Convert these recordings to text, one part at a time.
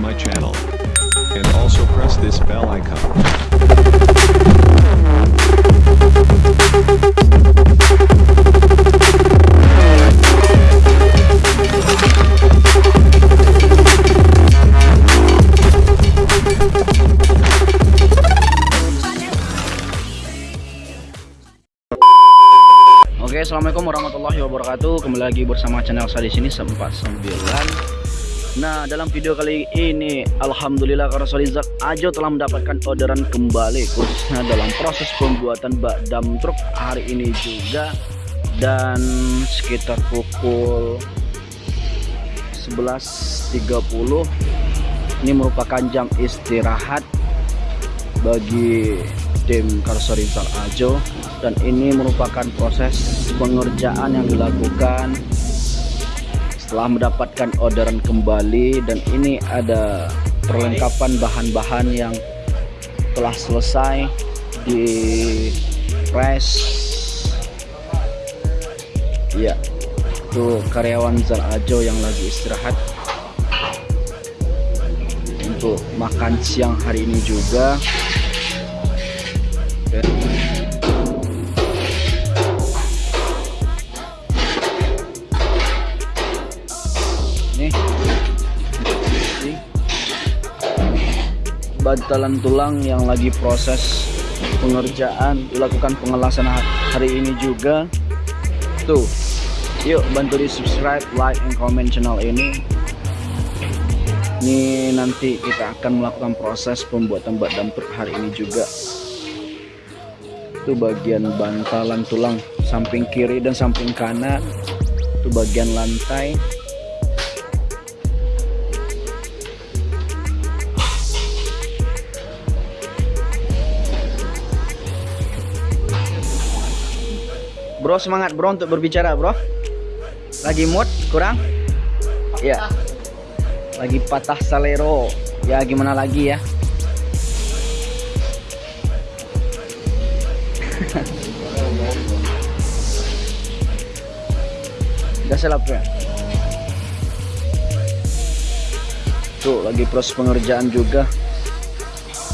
my channel. And also press this bell icon. Oke, assalamualaikum warahmatullahi wabarakatuh. Kembali lagi bersama channel saya di sini 49. Nah, dalam video kali ini, alhamdulillah karena Solizak Ajo telah mendapatkan orderan kembali, khususnya dalam proses pembuatan bak dam truk hari ini juga, dan sekitar pukul 11.30 ini merupakan jam istirahat bagi tim Karsorizal Ajo. Dan ini merupakan proses pengerjaan yang dilakukan setelah mendapatkan orderan kembali dan ini ada perlengkapan bahan-bahan yang telah selesai di press ya itu karyawan Zal Ajo yang lagi istirahat untuk makan siang hari ini juga. Bantalan tulang yang lagi proses pengerjaan dilakukan pengelasan ha- hari ini juga. Tuh yuk bantu di subscribe like and comment channel ini. Ini nanti kita akan melakukan proses pembuatan bak dam truk hari ini juga. Itu bagian bantalan tulang samping kiri dan samping kanan. Itu bagian lantai Bro semangat bro untuk berbicara bro. Lagi mood kurang? Ya. Lagi patah salero. Ya gimana lagi ya? Udah selap ya? Tuh lagi proses pengerjaan juga.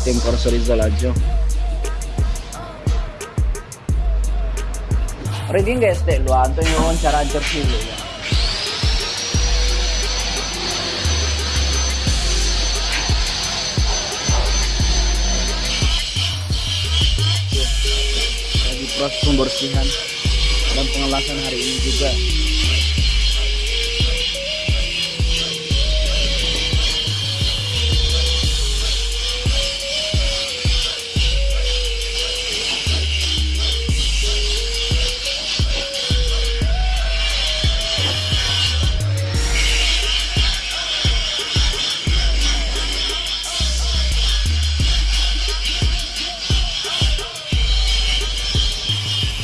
Tim Corso Rizal aja Ready nggak este lu anto yung wawancara jersey lu ya. Lagi proses pembersihan dan pengelasan hari ini juga.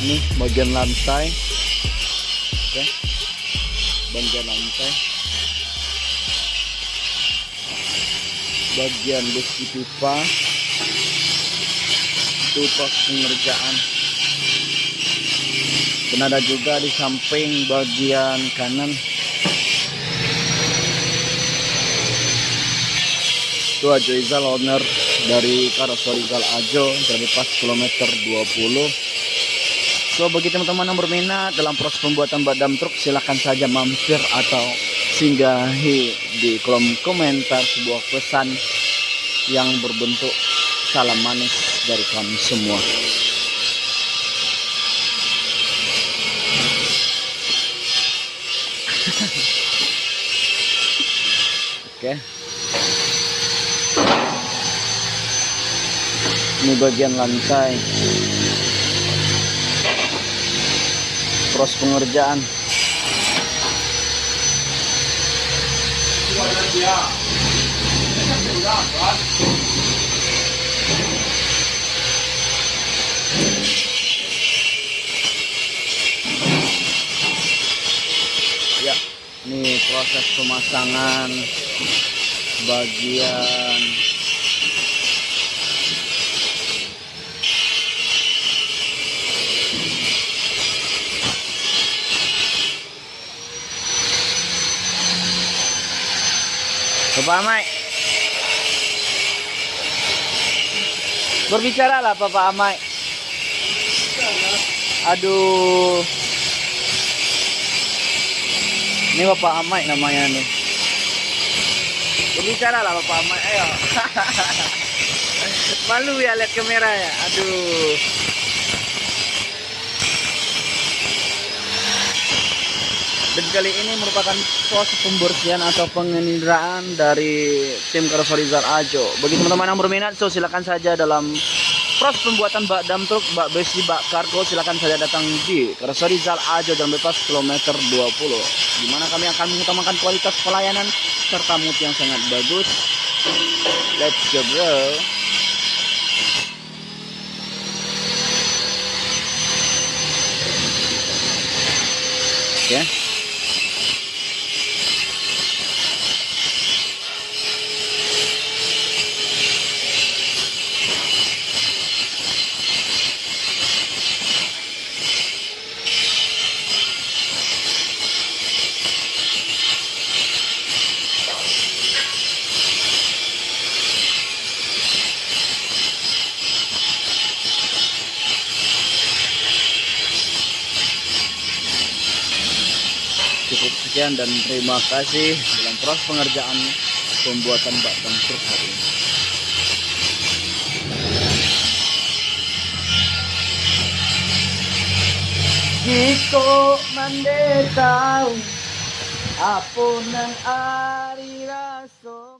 Ini bagian lantai. Oke. Bagian lantai. Bagian besi pipa. Itu proses pengerjaan. Dan ada juga di samping bagian kanan. Itu Ajo Izal owner dari Karasorizal Ajo dari pas kilometer 20 So bagi teman-teman yang berminat dalam proses pembuatan badam truk silahkan saja mampir atau singgahi di kolom komentar sebuah pesan yang berbentuk salam manis dari kami semua. Oke. Ini bagian lantai. Proses pengerjaan. Ya ini proses pemasangan bagian Bapak Amai. Berbicaralah Bapak Amai. Aduh. Ini Bapak Amai namanya nih. Berbicara lah Bapak Amai. Ayo. Malu ya lihat kamera ya. Aduh. Dan kali ini merupakan proses pembersihan atau penginderaan dari tim Karosserizal Ajo. Bagi teman-teman yang berminat, so silakan saja dalam proses pembuatan bak dam truk, bak besi, bak kargo, silakan saja datang di Karosserizal Ajo Jalan Bebas kilometer 20. Di mana kami akan mengutamakan kualitas pelayanan serta mutu yang sangat bagus. Let's go bro. Oke. Sekian dan terima kasih dalam proses pengerjaan pembuatan bak truk hari ini. Jiko mande tahu apa nang ari raso